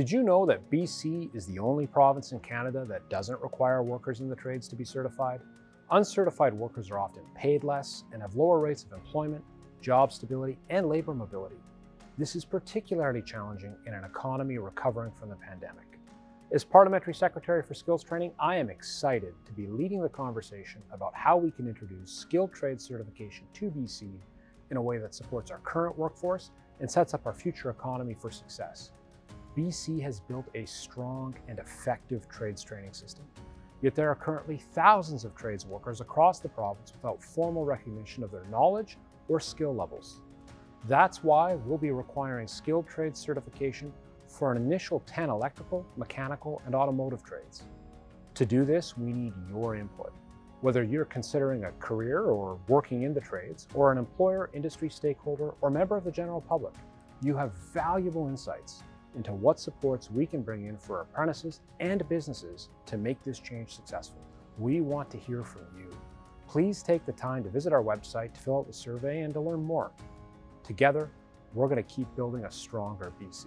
Did you know that BC is the only province in Canada that doesn't require workers in the trades to be certified? Uncertified workers are often paid less and have lower rates of employment, job stability, and labor mobility. This is particularly challenging in an economy recovering from the pandemic. As Parliamentary Secretary for Skills Training, I am excited to be leading the conversation about how we can introduce skilled trade certification to BC in a way that supports our current workforce and sets up our future economy for success. BC has built a strong and effective trades training system. Yet there are currently thousands of trades workers across the province without formal recognition of their knowledge or skill levels. That's why we'll be requiring skilled trades certification for an initial 10 electrical, mechanical, and automotive trades. To do this, we need your input. Whether you're considering a career or working in the trades, or an employer, industry stakeholder, or member of the general public, you have valuable insights into what supports we can bring in for apprentices and businesses to make this change successful. We want to hear from you. Please take the time to visit our website to fill out the survey and to learn more. Together, we're going to keep building a stronger BC.